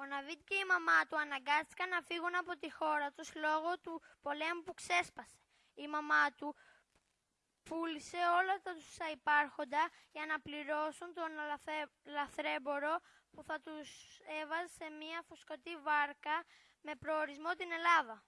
Ο Ναβίτ και η μαμά του αναγκάστηκαν να φύγουν από τη χώρα τους λόγω του πολέμου που ξέσπασε. Η μαμά του πούλησε όλα τα τους υπάρχοντα για να πληρώσουν τον λαθε- λαθρέμπορο που θα τους έβαζε σε μια φουσκωτή βάρκα με προορισμό την Ελλάδα.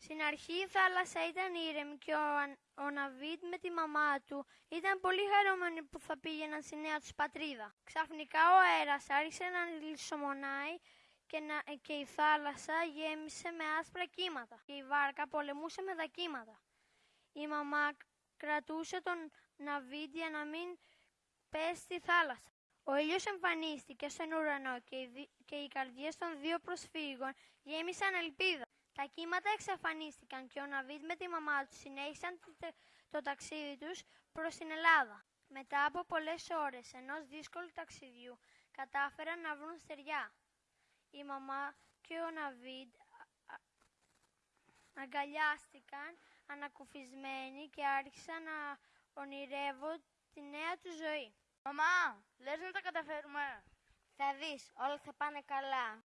Στην αρχή η θάλασσα ήταν ήρεμη και ο, Αν- ο Ναβίτ με τη μαμά του ήταν πολύ χαρούμενοι που θα πήγαιναν στη νέα τους πατρίδα. Ξαφνικά ο αέρας άρχισε να λησομονάει και, να, και η θάλασσα γέμισε με άσπρα κύματα και η βάρκα πολεμούσε με τα κύματα. Η μαμά κρατούσε τον Ναβίτ για να μην πέσει στη θάλασσα. Ο ήλιος εμφανίστηκε στον ουρανό και οι, δι- και οι καρδιές των δύο προσφύγων γέμισαν ελπίδα. Τα κύματα εξαφανίστηκαν και ο Ναβίτ με τη μαμά του συνέχισαν το, τε- το ταξίδι τους προς την Ελλάδα. Μετά από πολλές ώρες ενός δύσκολου ταξιδιού κατάφεραν να βρουν στεριά. Η μαμά και ο Ναβίτ α- α- αγκαλιάστηκαν ανακουφισμένοι και άρχισαν να ονειρεύουν τη νέα του ζωή. Μαμά, λες να τα καταφέρουμε. Θα δεις, όλα θα πάνε καλά.